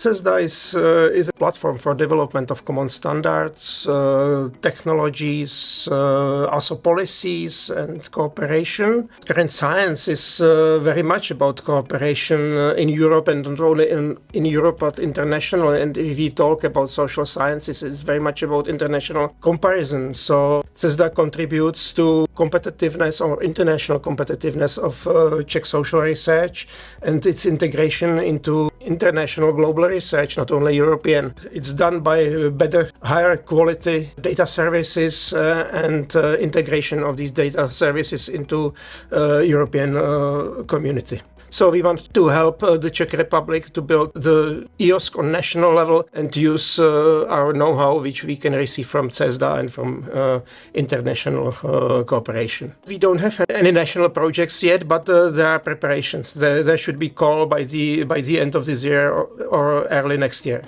CESSDA is, uh, is a platform for development of common standards, uh, technologies, uh, also policies and cooperation. Current science is uh, very much about cooperation uh, in Europe and not only in, in Europe but international. And if we talk about social sciences, it's very much about international comparison. So CESSDA contributes to competitiveness or international competitiveness of Czech social research and its integration into international global research, not only European. It's done by better, higher quality data services uh, and uh, integration of these data services into uh, European uh, community. So we want to help uh, the Czech Republic to build the EOSC on national level and use uh, our know-how which we can receive from CESSDA and from uh, international uh, cooperation. We don't have any national projects yet, but uh, there are preparations. There, there, should be call by the by the end of this year or, or early next year.